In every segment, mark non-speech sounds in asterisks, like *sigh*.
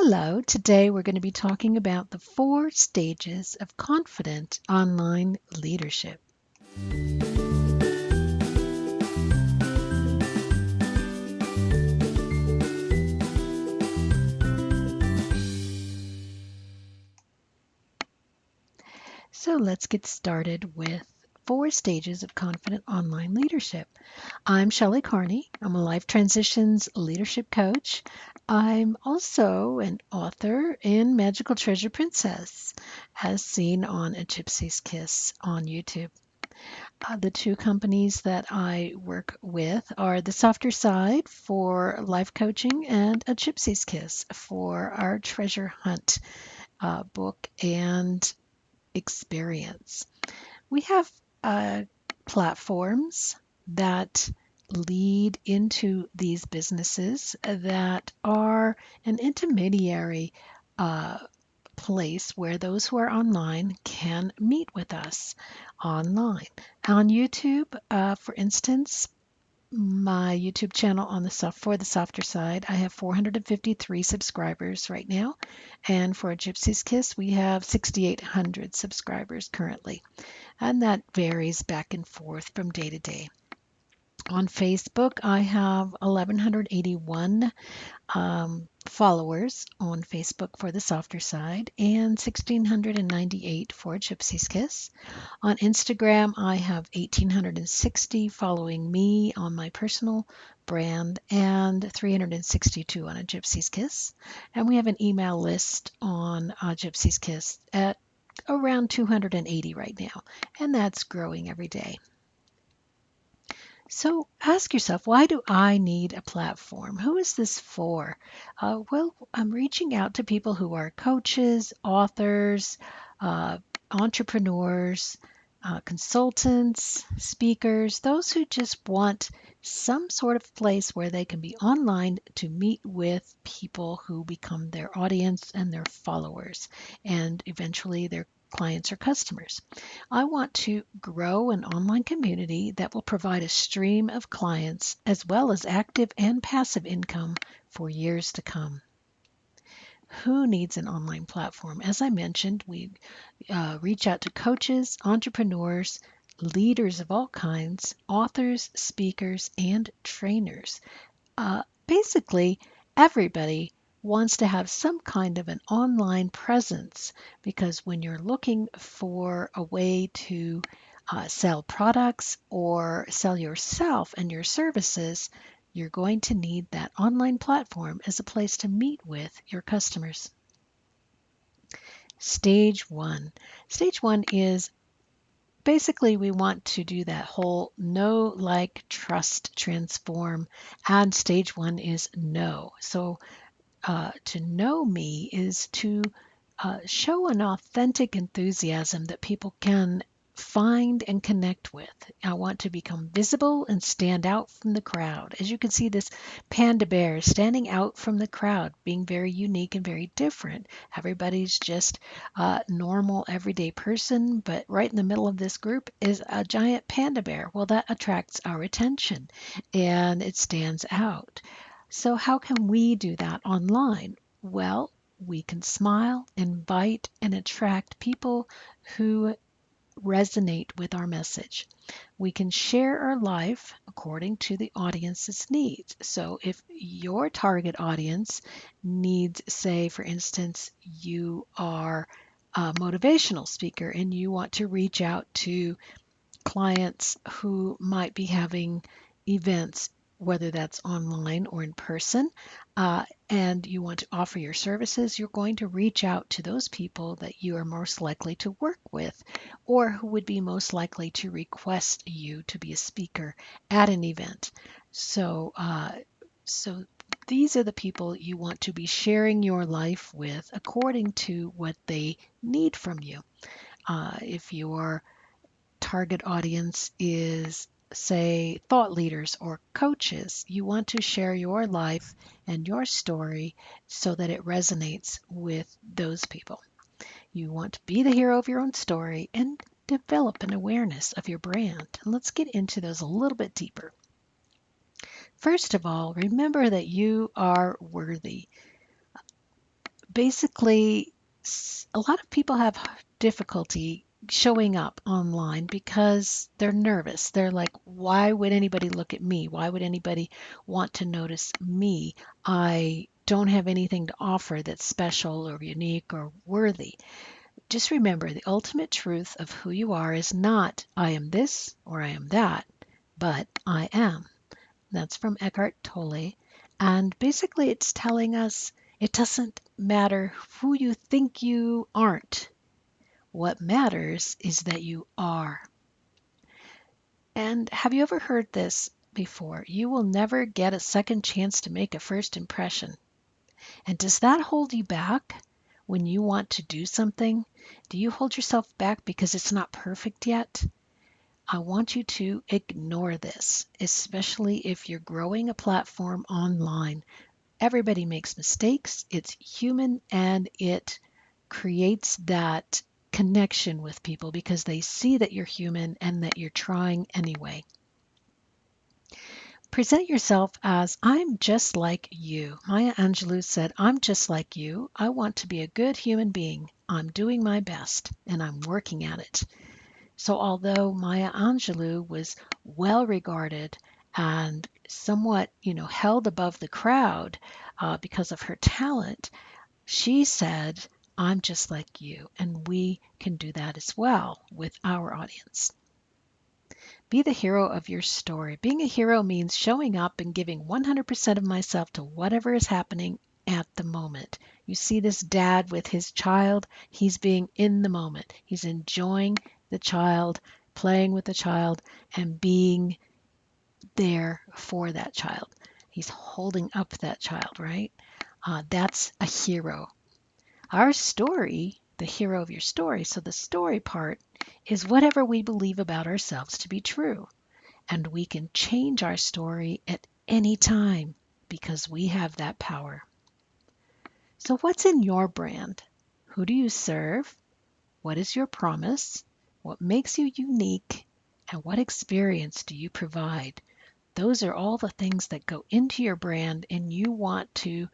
Hello, today we're going to be talking about the four stages of confident online leadership. So let's get started with four stages of confident online leadership. I'm Shelley Carney. I'm a life transitions leadership coach. I'm also an author in Magical Treasure Princess, as seen on A Gypsy's Kiss on YouTube. Uh, the two companies that I work with are The Softer Side for life coaching and A Gypsy's Kiss for our treasure hunt uh, book and experience. We have uh, platforms that lead into these businesses that are an intermediary uh, place where those who are online can meet with us online. On YouTube, uh, for instance, my YouTube channel on the soft for the softer side, I have 453 subscribers right now, and for Gypsy's Kiss, we have 6,800 subscribers currently, and that varies back and forth from day to day. On Facebook, I have 1,181 um, followers on Facebook for the softer side and 1,698 for Gypsy's Kiss. On Instagram, I have 1,860 following me on my personal brand and 362 on a Gypsy's Kiss. And we have an email list on uh, Gypsy's Kiss at around 280 right now, and that's growing every day. So ask yourself, why do I need a platform? Who is this for? Uh, well, I'm reaching out to people who are coaches, authors, uh, entrepreneurs, uh, consultants, speakers, those who just want some sort of place where they can be online to meet with people who become their audience and their followers, and eventually their clients or customers. I want to grow an online community that will provide a stream of clients as well as active and passive income for years to come. Who needs an online platform? As I mentioned, we uh, reach out to coaches, entrepreneurs, leaders of all kinds, authors, speakers, and trainers. Uh, basically, everybody wants to have some kind of an online presence because when you're looking for a way to uh, sell products or sell yourself and your services, you're going to need that online platform as a place to meet with your customers. Stage one. Stage one is basically we want to do that whole know, like, trust, transform, and stage one is know. So uh, to know me is to uh, show an authentic enthusiasm that people can find and connect with. I want to become visible and stand out from the crowd. As you can see, this panda bear standing out from the crowd, being very unique and very different. Everybody's just a normal, everyday person, but right in the middle of this group is a giant panda bear. Well, that attracts our attention and it stands out. So, how can we do that online? Well, we can smile, invite, and attract people who resonate with our message. We can share our life according to the audience's needs. So, if your target audience needs, say, for instance, you are a motivational speaker and you want to reach out to clients who might be having events whether that's online or in person, uh, and you want to offer your services, you're going to reach out to those people that you are most likely to work with or who would be most likely to request you to be a speaker at an event. So, uh, so these are the people you want to be sharing your life with according to what they need from you. Uh, if your target audience is say, thought leaders or coaches, you want to share your life and your story so that it resonates with those people. You want to be the hero of your own story and develop an awareness of your brand. And let's get into those a little bit deeper. First of all, remember that you are worthy. basically, a lot of people have difficulty showing up online because they're nervous. They're like, why would anybody look at me? Why would anybody want to notice me? I don't have anything to offer that's special or unique or worthy. Just remember the ultimate truth of who you are is not I am this or I am that, but I am. That's from Eckhart Tolle. And basically, it's telling us it doesn't matter who you think you aren't. What matters is that you are. And have you ever heard this before? You will never get a second chance to make a first impression. And does that hold you back when you want to do something? Do you hold yourself back because it's not perfect yet? I want you to ignore this, especially if you're growing a platform online everybody makes mistakes. It's human and it creates that connection with people because they see that you're human and that you're trying anyway. Present yourself as I'm just like you. Maya Angelou said, I'm just like you. I want to be a good human being. I'm doing my best and I'm working at it. So, although Maya Angelou was well regarded and somewhat, you know, held above the crowd uh, because of her talent, she said, I'm just like you. And we can do that as well with our audience. Be the hero of your story. Being a hero means showing up and giving 100% of myself to whatever is happening at the moment. You see this dad with his child, he's being in the moment. He's enjoying the child, playing with the child, and being there for that child. He's holding up that child, right? Uh, that's a hero. Our story, the hero of your story, so the story part is whatever we believe about ourselves to be true. And we can change our story at any time because we have that power. So, what's in your brand? Who do you serve? What is your promise? What makes you unique? And what experience do you provide? Those are all the things that go into your brand, and you want to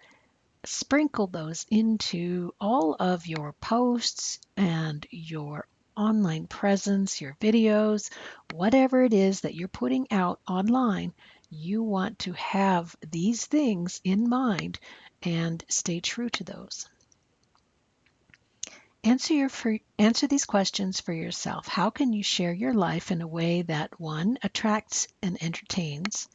sprinkle those into all of your posts and your online presence, your videos, whatever it is that you're putting out online. You want to have these things in mind and stay true to those. Answer your answer these questions for yourself. How can you share your life in a way that one attracts and entertains,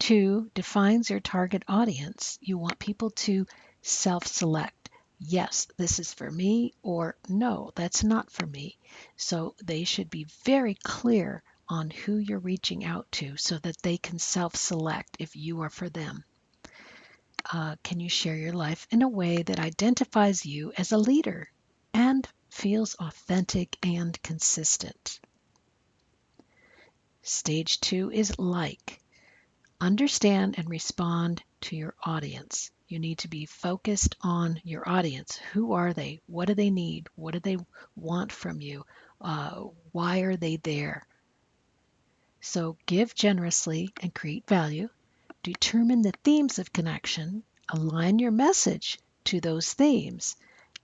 two defines your target audience. You want people to self-select. Yes, this is for me, or no, that's not for me. So they should be very clear on who you're reaching out to so that they can self select if you are for them. Uh, can you share your life in a way that identifies you as a leader? and feels authentic and consistent. Stage two is like. Understand and respond to your audience. You need to be focused on your audience. Who are they? What do they need? What do they want from you? Uh, why are they there? So give generously and create value. Determine the themes of connection. Align your message to those themes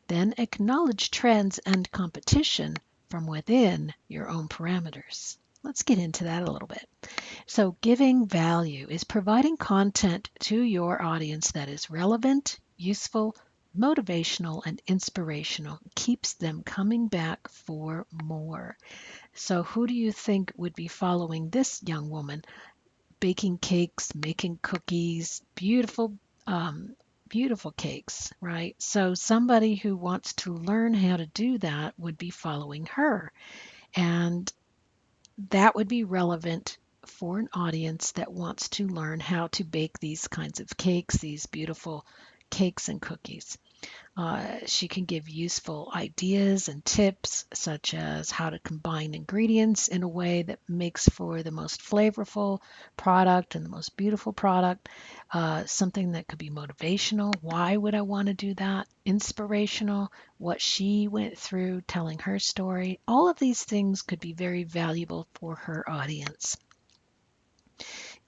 then acknowledge trends and competition from within your own parameters. Let's get into that a little bit. So, giving value is providing content to your audience that is relevant, useful, motivational, and inspirational. Keeps them coming back for more. So, who do you think would be following this young woman? Baking cakes, making cookies, beautiful um, beautiful cakes, right? So somebody who wants to learn how to do that would be following her. And that would be relevant for an audience that wants to learn how to bake these kinds of cakes, these beautiful cakes and cookies. Uh, she can give useful ideas and tips, such as how to combine ingredients in a way that makes for the most flavorful product and the most beautiful product. Uh, something that could be motivational. Why would I want to do that? Inspirational. What she went through, telling her story. All of these things could be very valuable for her audience.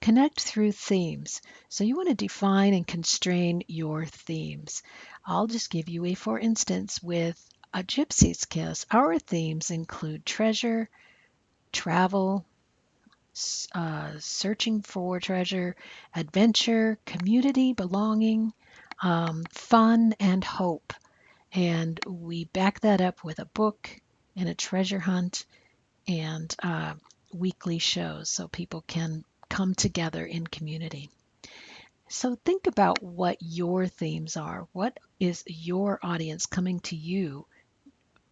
connect through themes. So you want to define and constrain your themes. I'll just give you a for instance with a Gypsy's Kiss. Our themes include treasure, travel, uh, searching for treasure, adventure, community, belonging, um, fun, and hope. And we back that up with a book and a treasure hunt and uh, weekly shows so people can come together in community. So think about what your themes are. What is your audience coming to you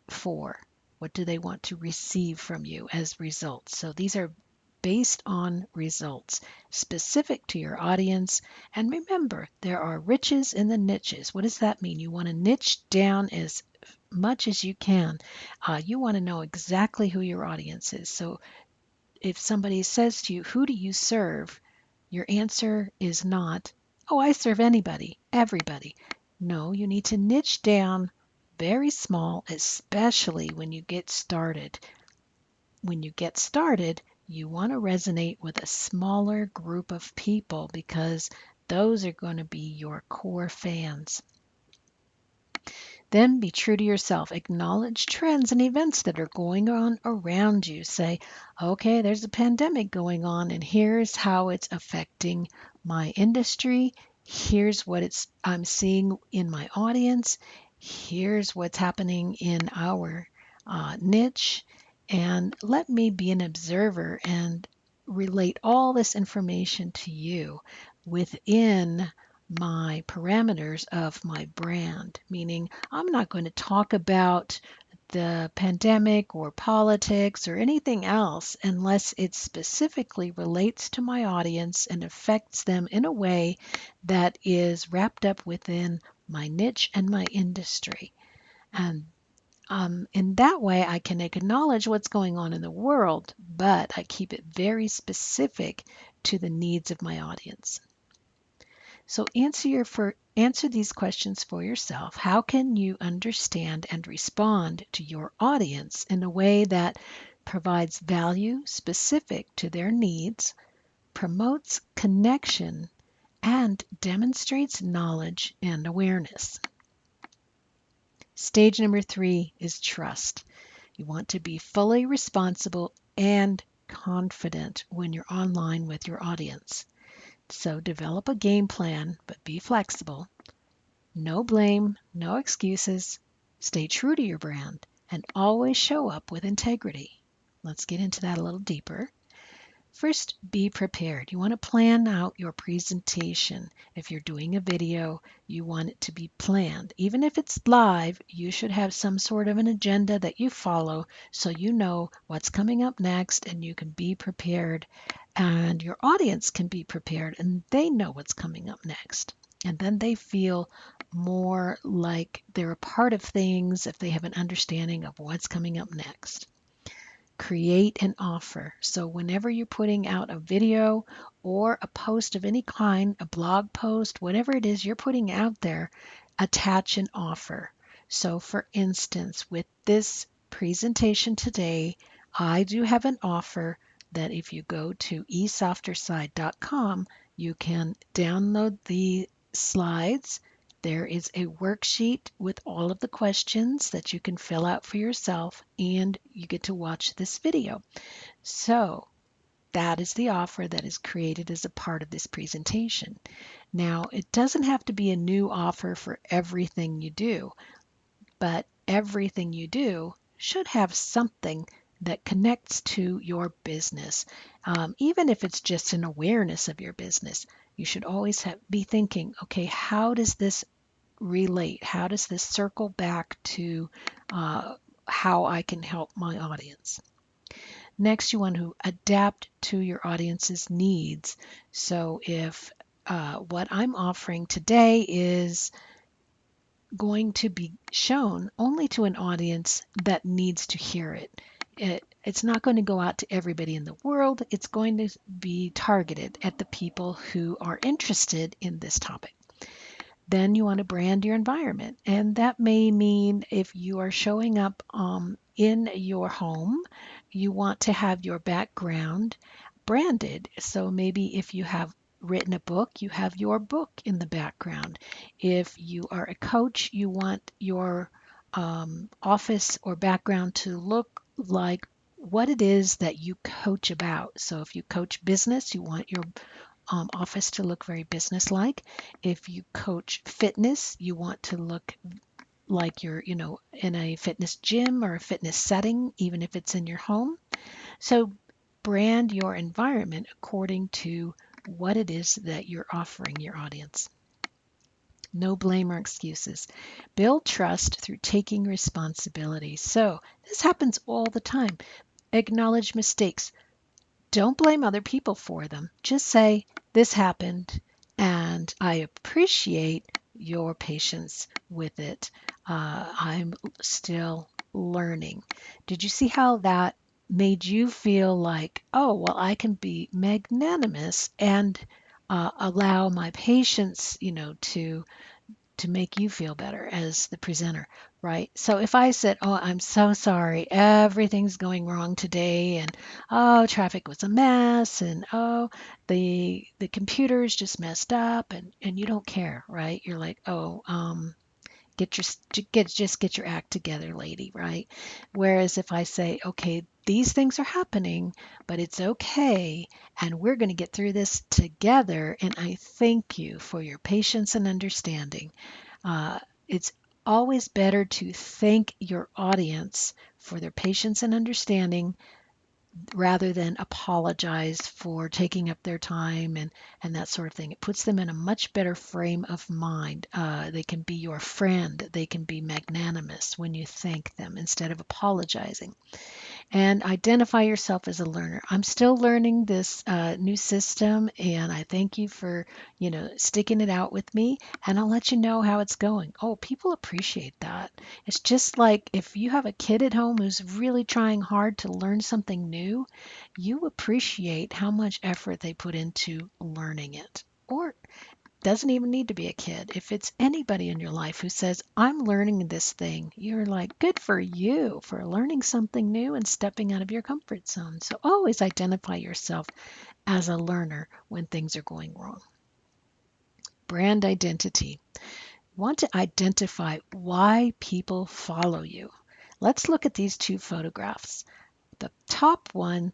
for? What do they want to receive from you as results? So these are based on results specific to your audience. And remember, there are riches in the niches. What does that mean? You want to niche down as much as you can. Uh, you want to know exactly who your audience is. So if somebody says to you, Who do you serve? Your answer is not, Oh, I serve anybody, everybody. No, you need to niche down very small, especially when you get started. When you get started, you want to resonate with a smaller group of people because those are going to be your core fans. Then be true to yourself. Acknowledge trends and events that are going on around you. Say, okay, there's a pandemic going on, and here's how it's affecting my industry. Here's what it's I'm seeing in my audience. Here's what's happening in our uh, niche. And let me be an observer and relate all this information to you within my parameters of my brand, meaning I'm not going to talk about the pandemic or politics or anything else unless it specifically relates to my audience and affects them in a way that is wrapped up within my niche and my industry. And um, in that way, I can acknowledge what's going on in the world, but I keep it very specific to the needs of my audience. So answer your for answer these questions for yourself. How can you understand and respond to your audience in a way that provides value specific to their needs, promotes connection, and demonstrates knowledge and awareness? Stage number three is trust. You want to be fully responsible and confident when you're online with your audience. So develop a game plan, but be flexible. No blame, no excuses. Stay true to your brand and always show up with integrity. Let's get into that a little deeper. First, be prepared. You want to plan out your presentation. If you're doing a video, you want it to be planned. Even if it's live, you should have some sort of an agenda that you follow so you know what's coming up next and you can be prepared and your audience can be prepared and they know what's coming up next. And then they feel more like they're a part of things if they have an understanding of what's coming up next create an offer. So whenever you're putting out a video or a post of any kind, a blog post, whatever it is you're putting out there, attach an offer. So for instance, with this presentation today, I do have an offer that if you go to esofterside.com, you can download the slides there is a worksheet with all of the questions that you can fill out for yourself, and you get to watch this video. So that is the offer that is created as a part of this presentation. Now, it doesn't have to be a new offer for everything you do, but everything you do should have something that connects to your business. Um, even if it's just an awareness of your business, you should always have, be thinking, okay, how does this relate? How does this circle back to uh, how I can help my audience? Next, you want to adapt to your audience's needs. So, if uh, what I'm offering today is going to be shown only to an audience that needs to hear it, it it's not going to go out to everybody in the world. It's going to be targeted at the people who are interested in this topic. Then you want to brand your environment. And that may mean if you are showing up um, in your home, you want to have your background branded. So maybe if you have written a book, you have your book in the background. If you are a coach, you want your um, office or background to look like what it is that you coach about. So if you coach business, you want your um, office to look very business-like. If you coach fitness, you want to look like you're, you know, in a fitness gym or a fitness setting, even if it's in your home. So brand your environment according to what it is that you're offering your audience. No blame or excuses. Build trust through taking responsibility. So this happens all the time. Acknowledge mistakes. Don't blame other people for them. Just say, This happened, and I appreciate your patience with it. Uh, I'm still learning. Did you see how that made you feel like, oh, well, I can be magnanimous and uh, allow my patience, you know, to to make you feel better as the presenter, right? So if I said, "Oh, I'm so sorry, everything's going wrong today, and oh, traffic was a mess, and oh, the the computers just messed up," and and you don't care, right? You're like, "Oh, um, get your get just get your act together lady right? Whereas if i say okay these things are happening but it's okay and we're going to get through this together and i thank you for your patience and understanding uh, it's always better to thank your audience for their patience and understanding rather than apologize for taking up their time and and that sort of thing. It puts them in a much better frame of mind. Uh, they can be your friend. They can be magnanimous when you thank them instead of apologizing and identify yourself as a learner. I'm still learning this uh, new system, and I thank you for you know sticking it out with me. And I'll let you know how it's going. Oh, people appreciate that. It's just like if you have a kid at home who's really trying hard to learn something new, you appreciate how much effort they put into learning it. Or doesn't even need to be a kid. If it's anybody in your life who says, I'm learning this thing, you're like, good for you for learning something new and stepping out of your comfort zone. So always identify yourself as a learner when things are going wrong. Brand identity. Want to identify why people follow you. Let's look at these two photographs. The top one,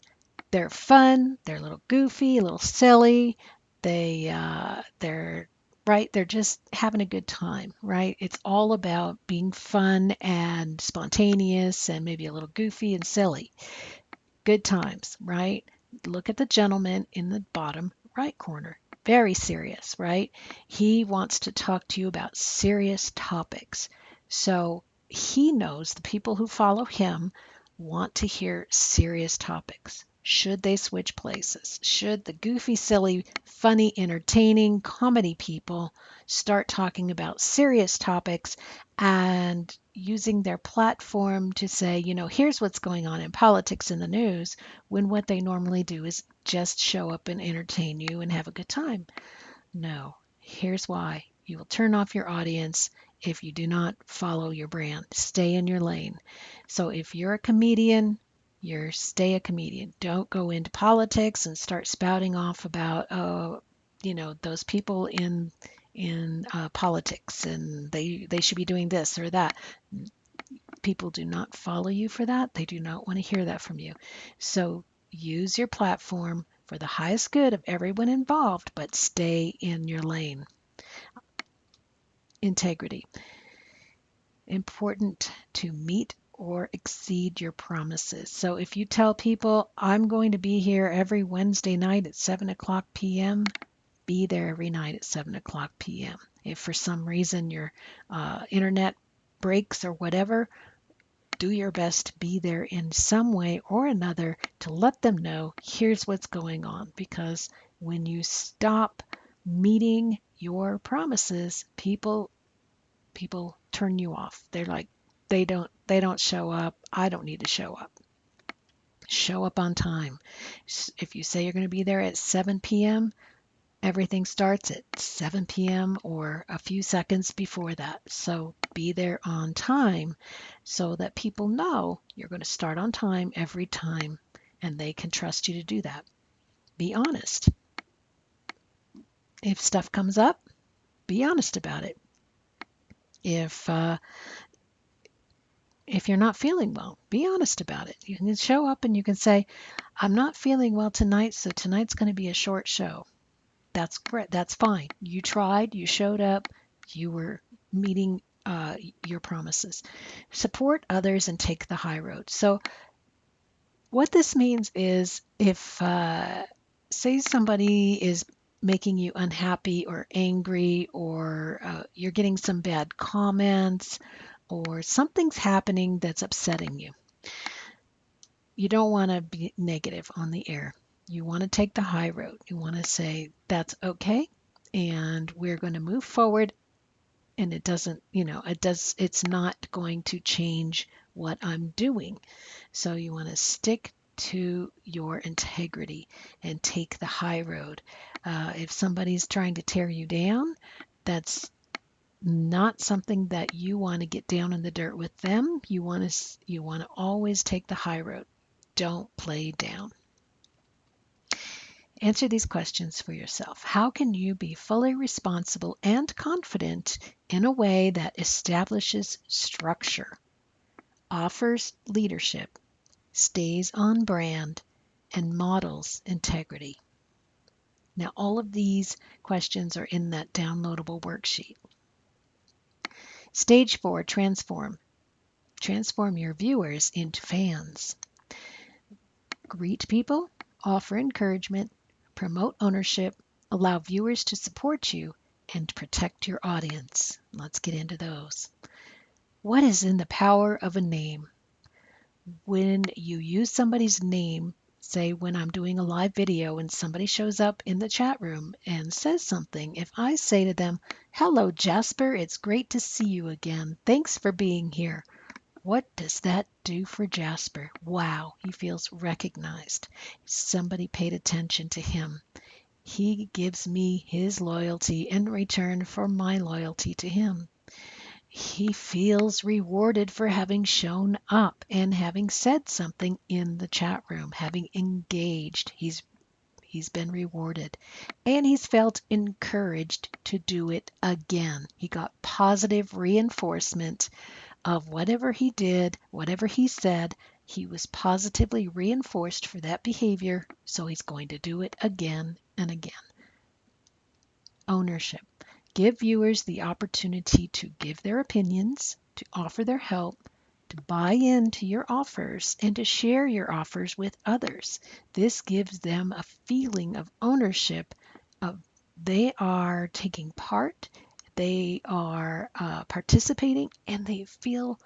they're fun, they're a little goofy, a little silly, they uh, they're right they're just having a good time right? It's all about being fun and spontaneous and maybe a little goofy and silly. Good times right? Look at the gentleman in the bottom right corner very serious right? He wants to talk to you about serious topics. So he knows the people who follow him want to hear serious topics should they switch places? Should the goofy, silly, funny, entertaining comedy people start talking about serious topics and using their platform to say, you know, here's what's going on in politics in the news, when what they normally do is just show up and entertain you and have a good time? No. Here's why you will turn off your audience if you do not follow your brand. Stay in your lane. So if you're a comedian, you're stay a comedian. Don't go into politics and start spouting off about, oh, you know, those people in in uh, politics and they they should be doing this or that. People do not follow you for that. They do not want to hear that from you. So use your platform for the highest good of everyone involved, but stay in your lane. Integrity. Important to meet or exceed your promises. So if you tell people, I'm going to be here every Wednesday night at 7 o'clock p.m., be there every night at 7 o'clock p.m. If for some reason your uh, internet breaks or whatever, do your best to be there in some way or another to let them know here's what's going on. Because when you stop meeting your promises, people people turn you off. They're like, they don't they don't show up. I don't need to show up. Show up on time. If you say you're going to be there at 7 p.m., everything starts at 7 p.m. or a few seconds before that. So be there on time so that people know you're going to start on time every time and they can trust you to do that. be honest. If stuff comes up, be honest about it. If uh, if you're not feeling well, be honest about it. You can show up and you can say, "I'm not feeling well tonight, so tonight's going to be a short show." That's great. That's fine. You tried. You showed up. You were meeting uh, your promises. Support others and take the high road. So, what this means is if, uh, say, somebody is making you unhappy or angry, or uh, you're getting some bad comments, or something's happening that's upsetting you, you don't want to be negative on the air. You want to take the high road. You want to say, that's okay. And we're going to move forward and it doesn't you know it does it's not going to change what i'm doing so you want to stick to your integrity and take the high road. Uh, if somebody's trying to tear you down that's not something that you want to get down in the dirt with them. You want to you want to always take the high road. Don't play down. Answer these questions for yourself. How can you be fully responsible and confident in a way that establishes structure, offers leadership, stays on brand, and models integrity? Now, all of these questions are in that downloadable worksheet. Stage four, transform. Transform your viewers into fans. Greet people, offer encouragement, promote ownership, allow viewers to support you, and protect your audience. Let's get into those. What is in the power of a name? When you use somebody's name, say when I'm doing a live video and somebody shows up in the chat room and says something, if I say to them, Hello, Jasper, it's great to see you again. Thanks for being here. What does that do for Jasper? Wow, he feels recognized. Somebody paid attention to him. He gives me his loyalty in return for my loyalty to him. He feels rewarded for having shown up and having said something in the chat room, having engaged. He's he's been rewarded and he's felt encouraged to do it again. He got positive reinforcement of whatever he did, whatever he said, he was positively reinforced for that behavior, so he's going to do it again and again. Ownership. Give viewers the opportunity to give their opinions, to offer their help, to buy into your offers, and to share your offers with others. This gives them a feeling of ownership of they are taking part they are uh, participating and they feel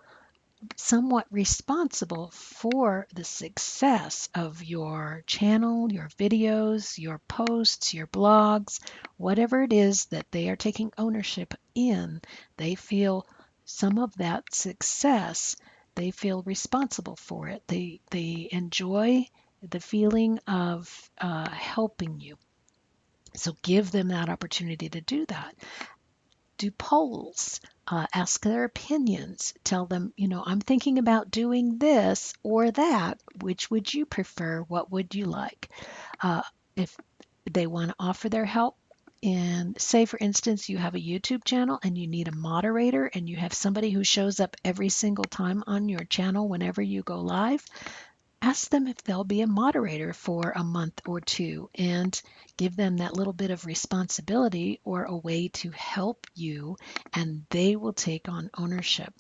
somewhat responsible for the success of your channel, your videos, your posts, your blogs, whatever it is that they are taking ownership in. They feel some of that success. They feel responsible for it. They they enjoy the feeling of uh, helping you. So give them that opportunity to do that do polls, uh, ask their opinions, tell them, you know, I'm thinking about doing this or that. Which would you prefer? What would you like? Uh, if they want to offer their help, and say, for instance, you have a YouTube channel and you need a moderator and you have somebody who shows up every single time on your channel whenever you go live, ask them if they'll be a moderator for a month or two and give them that little bit of responsibility or a way to help you, and they will take on ownership.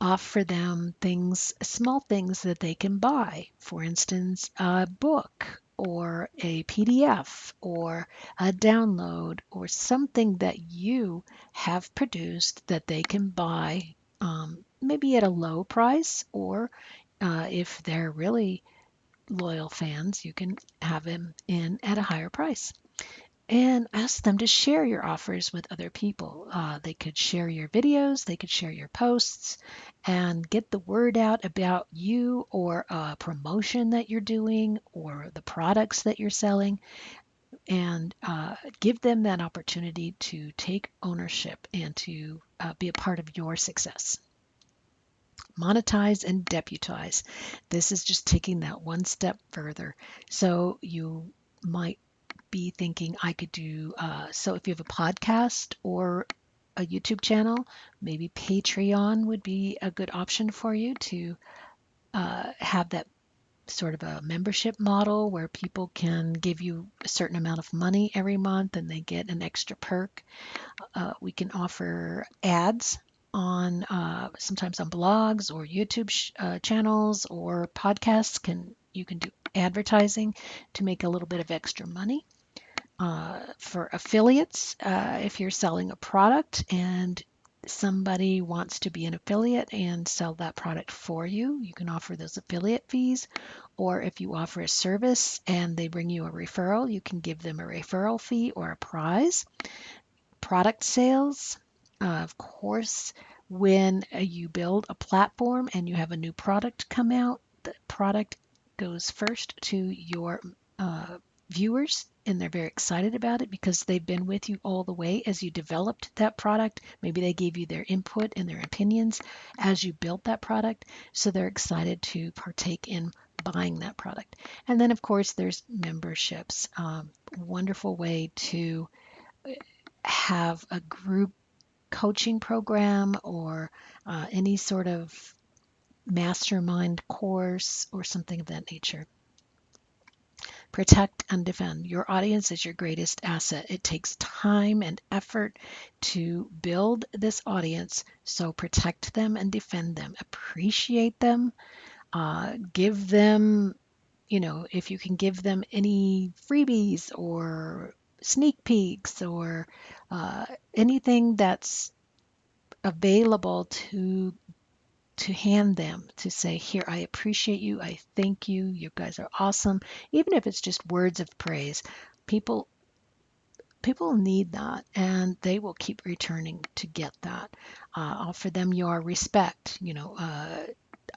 Offer them things, small things that they can buy. For instance, a book or a PDF or a download or something that you have produced that they can buy um, maybe at a low price or uh, if they're really loyal fans, you can have them in at a higher price. And ask them to share your offers with other people. Uh, they could share your videos, they could share your posts, and get the word out about you or a promotion that you're doing or the products that you're selling. And uh, give them that opportunity to take ownership and to uh, be a part of your success monetize and deputize. This is just taking that one step further. So you might be thinking I could do. Uh, so if you have a podcast or a YouTube channel, maybe Patreon would be a good option for you to uh, have that sort of a membership model where people can give you a certain amount of money every month and they get an extra perk. Uh, we can offer ads on uh, sometimes on blogs or YouTube uh, channels or podcasts. Can you can do advertising to make a little bit of extra money. Uh, for affiliates, uh, if you're selling a product and somebody wants to be an affiliate and sell that product for you, you can offer those affiliate fees. Or if you offer a service and they bring you a referral, you can give them a referral fee or a prize. Product sales, uh, of course, when uh, you build a platform and you have a new product come out, the product goes first to your uh, viewers and they're very excited about it because they've been with you all the way as you developed that product. Maybe they gave you their input and their opinions as you built that product. So they're excited to partake in buying that product. And then, of course, there's memberships. Um, wonderful way to uh, have a group coaching program or uh, any sort of mastermind course or something of that nature. Protect and defend. Your audience is your greatest asset. It takes time and effort to build this audience, so protect them and defend them. Appreciate them. Uh, give them, you know, if you can give them any freebies or sneak peeks or uh, anything that's available to to hand them to say, Here, I appreciate you. I thank you. You guys are awesome. Even if it's just words of praise, people people need that and they will keep returning to get that. Uh, offer them your respect. You know, uh,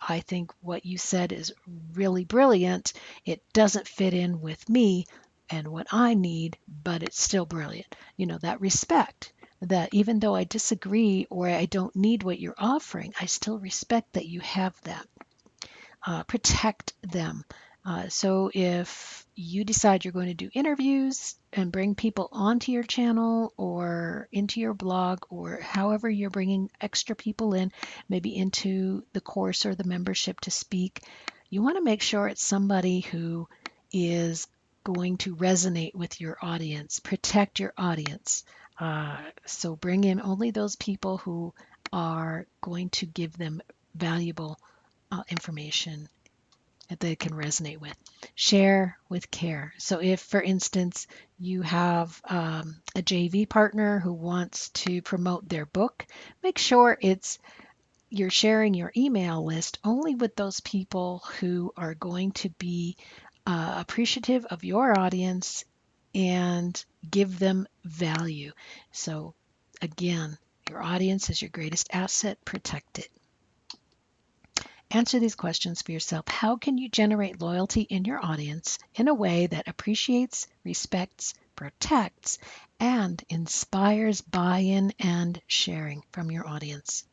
I think what you said is really brilliant. It doesn't fit in with me and what I need, but it's still brilliant. You know, that respect that even though I disagree or I don't need what you're offering, I still respect that you have that. Uh, protect them. Uh, so if you decide you're going to do interviews and bring people onto your channel or into your blog or however you're bringing extra people in, maybe into the course or the membership to speak, you want to make sure it's somebody who is going to resonate with your audience. Protect your audience. Uh, so bring in only those people who are going to give them valuable uh, information that they can resonate with. Share with care. So, if, for instance, you have um, a JV partner who wants to promote their book, make sure it's you're sharing your email list only with those people who are going to be uh, appreciative of your audience and give them value. So, again, your audience is your greatest asset. Protect it. Answer these questions for yourself. How can you generate loyalty in your audience in a way that appreciates, respects, protects, and inspires buy in and sharing from your audience?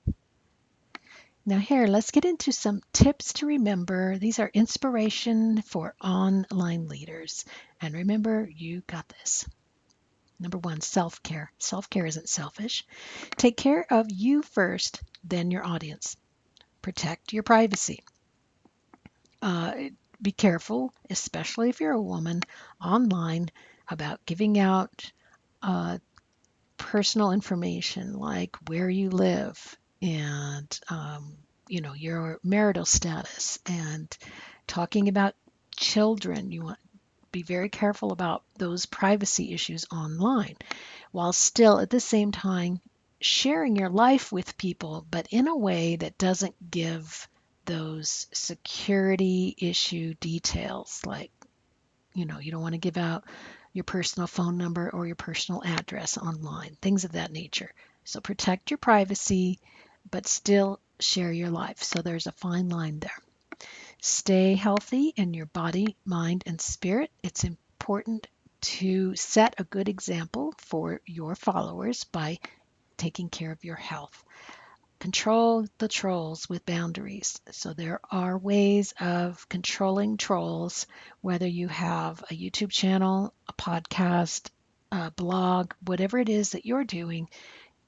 Now, here, let's get into some tips to remember. These are inspiration for online leaders. And remember, you got this. Number one, self care. Self care isn't selfish. Take care of you first, then your audience. Protect your privacy. Uh, be careful, especially if you're a woman online, about giving out uh, personal information like where you live, and um, you know your marital status and talking about children you want be very careful about those privacy issues online while still at the same time sharing your life with people but in a way that doesn't give those security issue details like you know you don't want to give out your personal phone number or your personal address online things of that nature. So protect your privacy but still share your life. So there's a fine line there. Stay healthy in your body, mind, and spirit. It's important to set a good example for your followers by taking care of your health. Control the trolls with boundaries. So there are ways of controlling trolls, whether you have a YouTube channel, a podcast, a blog, whatever it is that you're doing,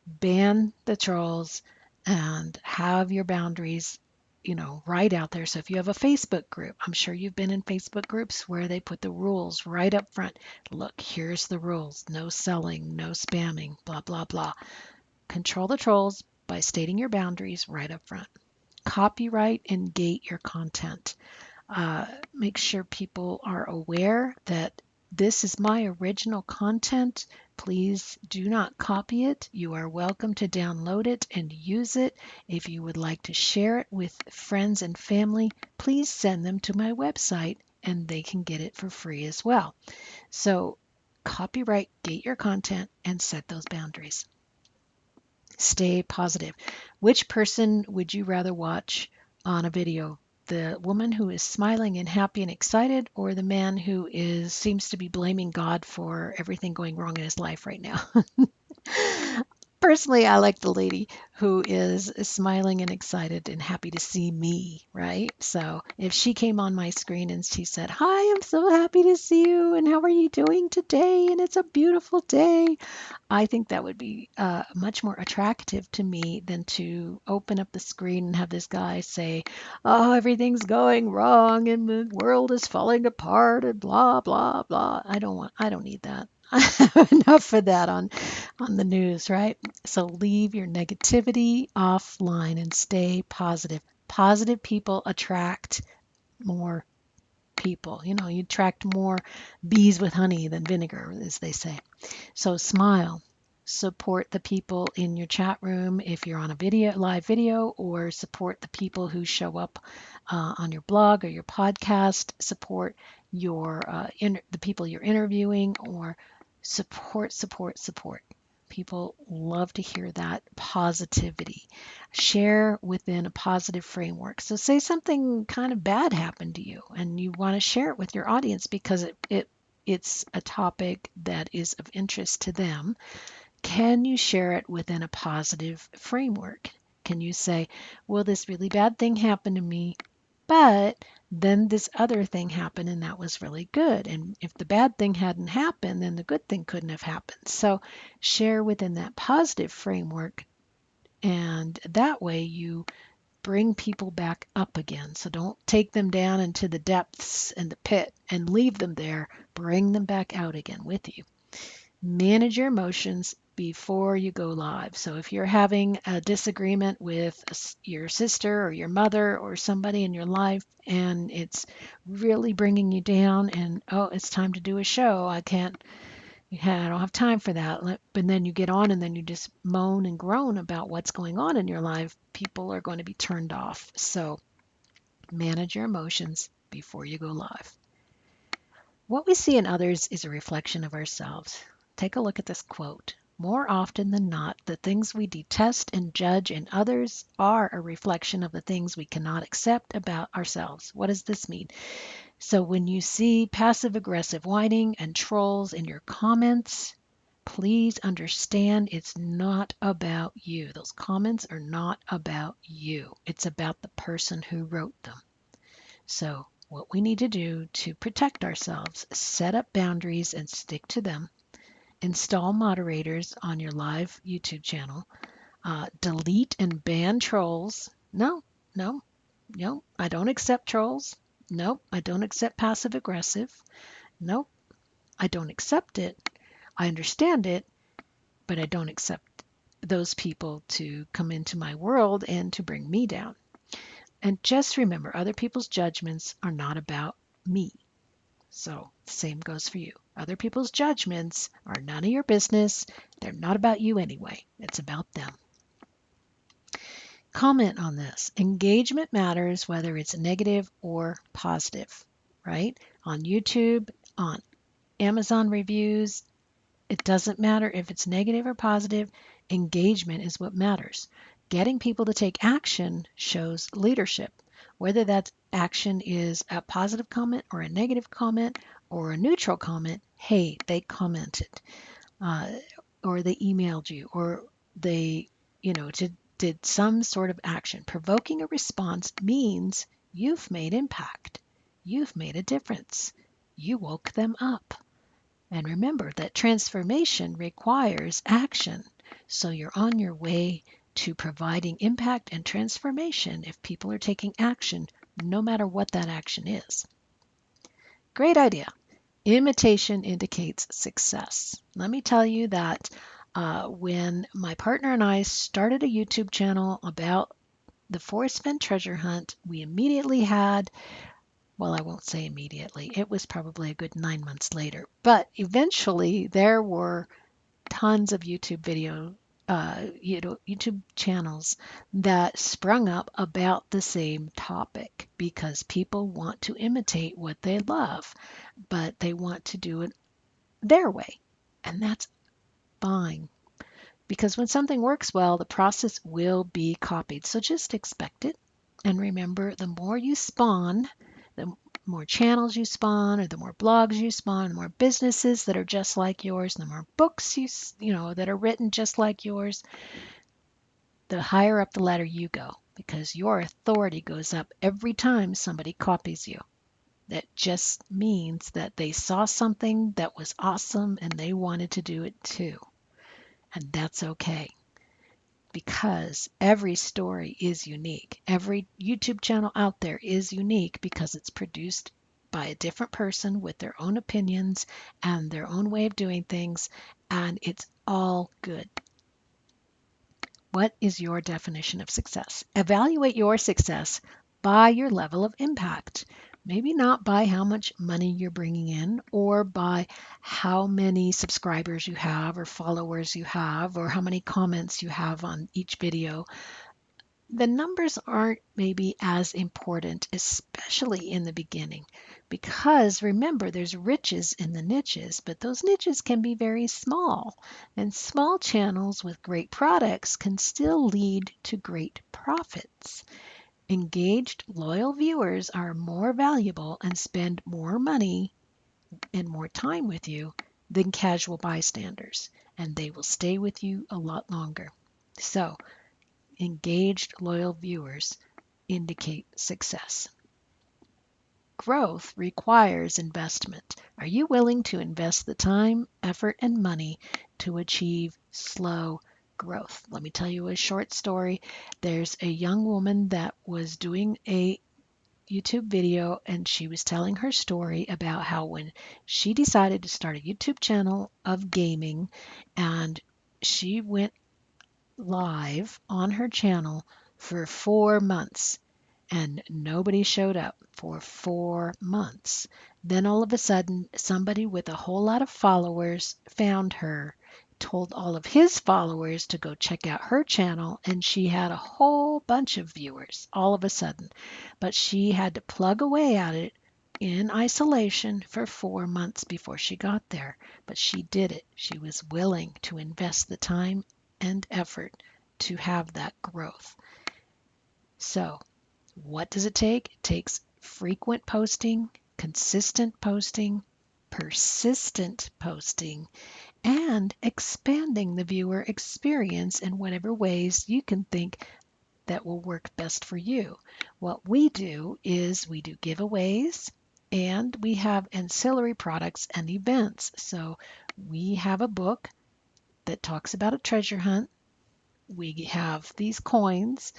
ban the trolls and have your boundaries you know right out there. So if you have a facebook group i'm sure you've been in facebook groups where they put the rules right up front. Look here's the rules. No selling no spamming blah blah blah. Control the trolls by stating your boundaries right up front. Copyright and gate your content. Uh, make sure people are aware that this is my original content. Please do not copy it. You are welcome to download it and use it. If you would like to share it with friends and family, please send them to my website and they can get it for free as well. So, copyright, gate your content, and set those boundaries. Stay positive. Which person would you rather watch on a video? The woman who is smiling and happy and excited or the man who is seems to be blaming God for everything going wrong in his life right now. *laughs* Personally, I like the lady who is smiling and excited and happy to see me, right? So if she came on my screen and she said, Hi, I'm so happy to see you, and how are you doing today? And it's a beautiful day. I think that would be uh, much more attractive to me than to open up the screen and have this guy say, Oh, everything's going wrong and the world is falling apart and blah, blah, blah. I don't want, I don't need that. *laughs* enough of that on on the news, right? So leave your negativity offline and stay positive. Positive people attract more people. You know, you attract more bees with honey than vinegar, as they say. So smile. Support the people in your chat room if you're on a video, live video, or support the people who show up uh, on your blog or your podcast. Support your uh, the people you're interviewing, or support, support, support. People love to hear that positivity. Share within a positive framework. So, say something kind of bad happened to you and you want to share it with your audience because it, it it's a topic that is of interest to them. Can you share it within a positive framework? Can you say, Well, this really bad thing happened to me, but then this other thing happened and that was really good. And if the bad thing hadn't happened, then the good thing couldn't have happened. So share within that positive framework. And that way you bring people back up again. So don't take them down into the depths and the pit and leave them there. Bring them back out again with you. Manage your emotions before you go live. So if you're having a disagreement with your sister or your mother or somebody in your life and it's really bringing you down and oh, it's time to do a show. I can't yeah, I don't have time for that. But then you get on and then you just moan and groan about what's going on in your life. People are going to be turned off. So manage your emotions before you go live. What we see in others is a reflection of ourselves. Take a look at this quote. More often than not, the things we detest and judge in others are a reflection of the things we cannot accept about ourselves. What does this mean? So when you see passive aggressive whining and trolls in your comments, please understand it's not about you. Those comments are not about you. It's about the person who wrote them. So what we need to do to protect ourselves, set up boundaries and stick to them install moderators on your live YouTube channel, uh, delete and ban trolls. No, no, no, I don't accept trolls. Nope, I don't accept passive aggressive. Nope, I don't accept it. I understand it, but I don't accept those people to come into my world and to bring me down. And just remember, other people's judgments are not about me. So, the same goes for you. Other people's judgments are none of your business. They're not about you anyway, it's about them. Comment on this. Engagement matters whether it's negative or positive, right? On YouTube, on Amazon reviews, it doesn't matter if it's negative or positive. Engagement is what matters. Getting people to take action shows leadership. Whether that action is a positive comment or a negative comment or a neutral comment, hey, they commented, uh, or they emailed you, or they, you know, to did some sort of action. Provoking a response means you've made impact. You've made a difference. You woke them up. And remember that transformation requires action. So you're on your way to providing impact and transformation if people are taking action, no matter what that action is. Great idea. Imitation indicates success. Let me tell you that uh, when my partner and I started a YouTube channel about the Forrest Fenn treasure hunt, we immediately had, well, I won't say immediately, it was probably a good nine months later, but eventually there were tons of YouTube video, uh, you know, YouTube channels that sprung up about the same topic because people want to imitate what they love, but they want to do it their way. And that's fine. Because when something works well, the process will be copied. So just expect it. And remember, the more you spawn, the more channels you spawn, or the more blogs you spawn, the more businesses that are just like yours, the more books you you know that are written just like yours, the higher up the ladder you go because your authority goes up every time somebody copies you. That just means that they saw something that was awesome and they wanted to do it too. And that's okay because every story is unique. Every YouTube channel out there is unique because it's produced by a different person with their own opinions and their own way of doing things, and it's all good. What is your definition of success? Evaluate your success by your level of impact maybe not by how much money you're bringing in or by how many subscribers you have or followers you have or how many comments you have on each video. The numbers aren't maybe as important, especially in the beginning, because remember, there's riches in the niches, but those niches can be very small. And small channels with great products can still lead to great profits. Engaged, loyal viewers are more valuable and spend more money and more time with you than casual bystanders, and they will stay with you a lot longer. So, engaged, loyal viewers indicate success. Growth requires investment. Are you willing to invest the time, effort, and money to achieve slow growth. Let me tell you a short story. There's a young woman that was doing a YouTube video and she was telling her story about how when she decided to start a YouTube channel of gaming and she went live on her channel for four months and nobody showed up for four months. Then all of a sudden, somebody with a whole lot of followers found her told all of his followers to go check out her channel, and she had a whole bunch of viewers all of a sudden. But she had to plug away at it in isolation for four months before she got there. But she did it. She was willing to invest the time and effort to have that growth. So, what does it take? It takes frequent posting, consistent posting, persistent posting, and expanding the viewer experience in whatever ways you can think that will work best for you. What we do is we do giveaways and we have ancillary products and events. So we have a book that talks about a treasure hunt. We have these coins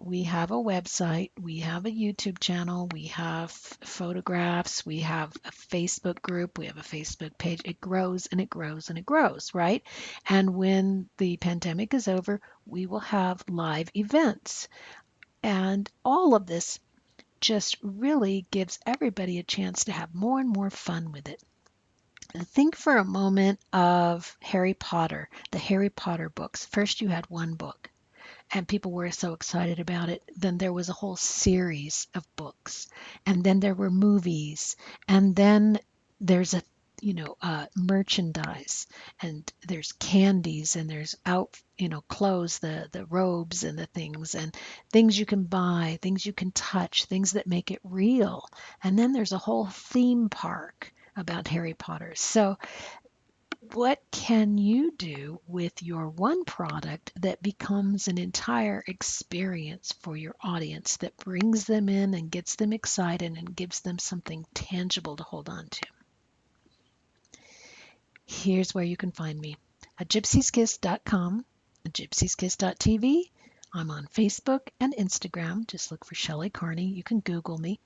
we have a website, we have a YouTube channel, we have photographs, we have a Facebook group, we have a Facebook page. It grows and it grows and it grows, right? And when the pandemic is over, we will have live events. And all of this just really gives everybody a chance to have more and more fun with it. Think for a moment of Harry Potter, the Harry Potter books. First, you had one book and people were so excited about it. Then there was a whole series of books, and then there were movies, and then there's a you know uh, merchandise, and there's candies, and there's out you know clothes, the the robes and the things, and things you can buy, things you can touch, things that make it real, and then there's a whole theme park about Harry Potter. So what can you do with your one product that becomes an entire experience for your audience that brings them in and gets them excited and gives them something tangible to hold on to? Here's where you can find me at gypsieskiss.com, gypsieskiss.tv. I'm on Facebook and Instagram. Just look for Shelley Carney. You can Google me.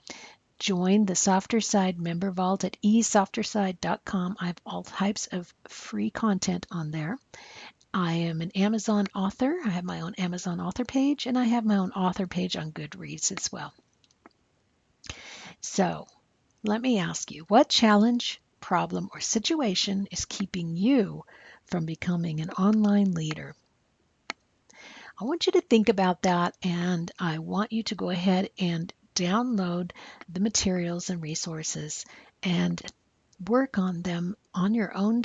Join the Softer Side member vault at esofterside.com. I have all types of free content on there. I am an Amazon author. I have my own Amazon author page, and I have my own author page on Goodreads as well. So, let me ask you what challenge, problem, or situation is keeping you from becoming an online leader? I want you to think about that, and I want you to go ahead and download the materials and resources and work on them on your own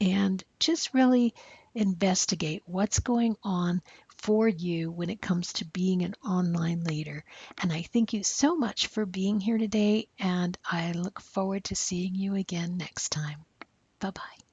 and just really investigate what's going on for you when it comes to being an online leader. And I thank you so much for being here today, and I look forward to seeing you again next time. Bye bye.